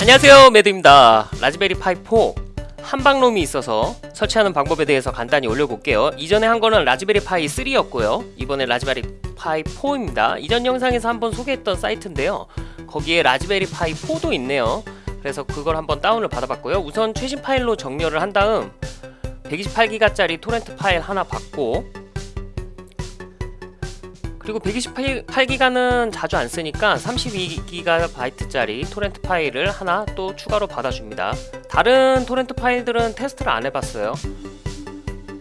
안녕하세요 매드입니다. 라즈베리 파이 4 한방롬이 있어서 설치하는 방법에 대해서 간단히 올려볼게요. 이전에 한 거는 라즈베리 파이 3였고요. 이번에 라즈베리 파이 4입니다. 이전 영상에서 한번 소개했던 사이트인데요. 거기에 라즈베리 파이 4도 있네요. 그래서 그걸 한번 다운을 받아봤고요. 우선 최신 파일로 정렬을 한 다음 128기가짜리 토렌트 파일 하나 받고 그리고 128기가는 자주 안 쓰니까 32GB짜리 토렌트 파일을 하나 또 추가로 받아줍니다. 다른 토렌트 파일들은 테스트를 안 해봤어요.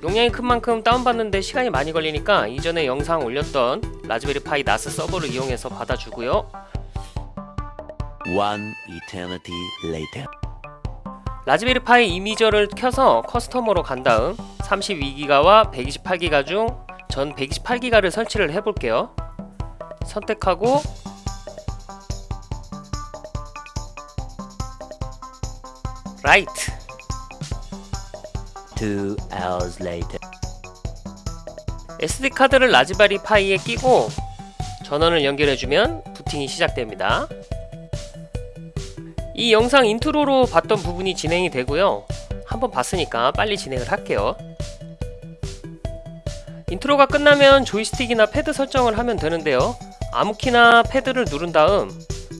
용량이 큰 만큼 다운받는데 시간이 많이 걸리니까 이전에 영상 올렸던 라즈베리 파이 나스 서버를 이용해서 받아주고요. One eternity later. 라즈베리 파이 이미저를 켜서 커스터머로 간 다음 32기가와 128기가 중 전 128기가를 설치를 해볼게요. 선택하고 Write Two hours later. SD카드를 라즈베리 파이에 끼고 전원을 연결해주면 부팅이 시작됩니다. 이 영상 인트로로 봤던 부분이 진행이 되고요. 한번 봤으니까 빨리 진행을 할게요. 인트로가 끝나면 조이스틱이나 패드 설정을 하면 되는데요. 아무 키나 패드를 누른 다음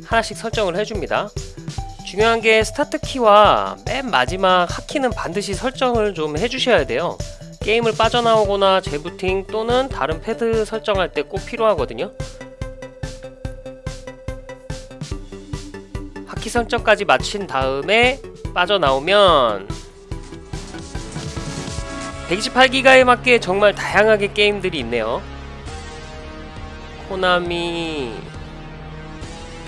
하나씩 설정을 해줍니다. 중요한 게 스타트 키와 맨 마지막 hotkey는 반드시 설정을 좀 해주셔야 돼요. 게임을 빠져나오거나 재부팅 또는 다른 패드 설정할 때 꼭 필요하거든요. hotkey 설정까지 마친 다음에 빠져나오면 128기가에 맞게 정말 다양하게 게임들이 있네요. 코나미,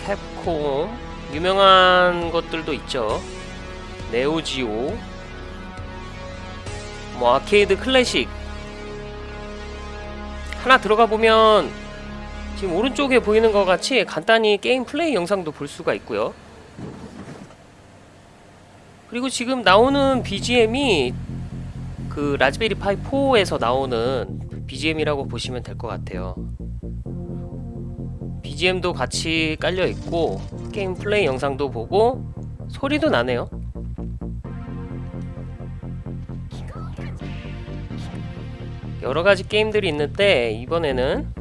캡콤, 유명한 것들도 있죠. 네오지오, 뭐 아케이드 클래식 하나 들어가 보면 지금 오른쪽에 보이는 것 같이 간단히 게임 플레이 영상도 볼 수가 있고요. 그리고 지금 나오는 BGM이 그 라즈베리 파이 4에서 나오는 BGM이라고 보시면 될 것 같아요. BGM도 같이 깔려 있고 게임 플레이 영상도 보고 소리도 나네요. 여러 가지 게임들이 있는데 이번에는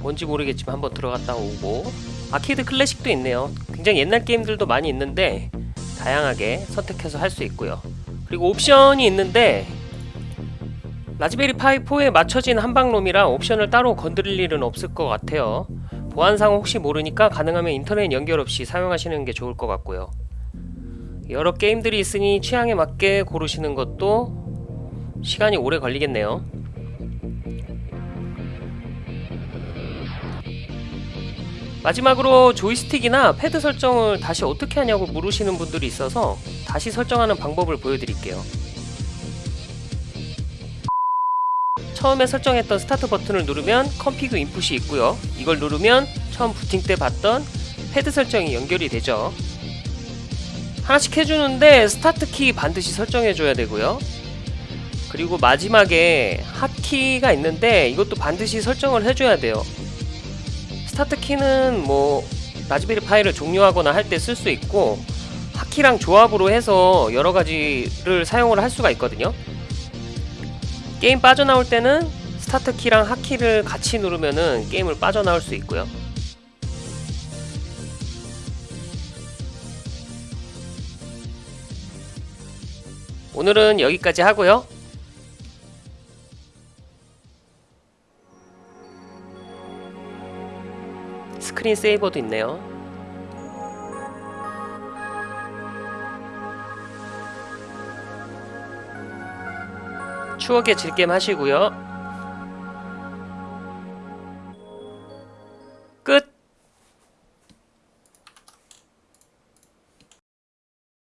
뭔지 모르겠지만 한번 들어갔다 오고 아케이드 클래식도 있네요. 굉장히 옛날 게임들도 많이 있는데 다양하게 선택해서 할 수 있고요. 그리고 옵션이 있는데 라즈베리 파이 4에 맞춰진 한방롬이라 옵션을 따로 건드릴 일은 없을 것 같아요. 보안상 혹시 모르니까 가능하면 인터넷 연결 없이 사용하시는 게 좋을 것 같고요. 여러 게임들이 있으니 취향에 맞게 고르시는 것도 시간이 오래 걸리겠네요. 마지막으로 조이스틱이나 패드 설정을 다시 어떻게 하냐고 물으시는 분들이 있어서 다시 설정하는 방법을 보여드릴게요. 처음에 설정했던 스타트 버튼을 누르면 config input이 있고요. 이걸 누르면 처음 부팅 때 봤던 패드 설정이 연결이 되죠. 하나씩 해주는데 스타트 키 반드시 설정해줘야 되고요. 그리고 마지막에 핫키가 있는데 이것도 반드시 설정을 해줘야 돼요. 스타트 키는 뭐 라즈베리 파이를 종료하거나 할 때 쓸 수 있고 hotkey랑 조합으로 해서 여러 가지를 사용을 할 수가 있거든요. 게임 빠져나올 때는 스타트 키랑 hotkey를 같이 누르면은 게임을 빠져나올 수 있고요. 오늘은 여기까지 하고요. 스크린 세이버도 있네요. 추억의 즐겜 하시고요.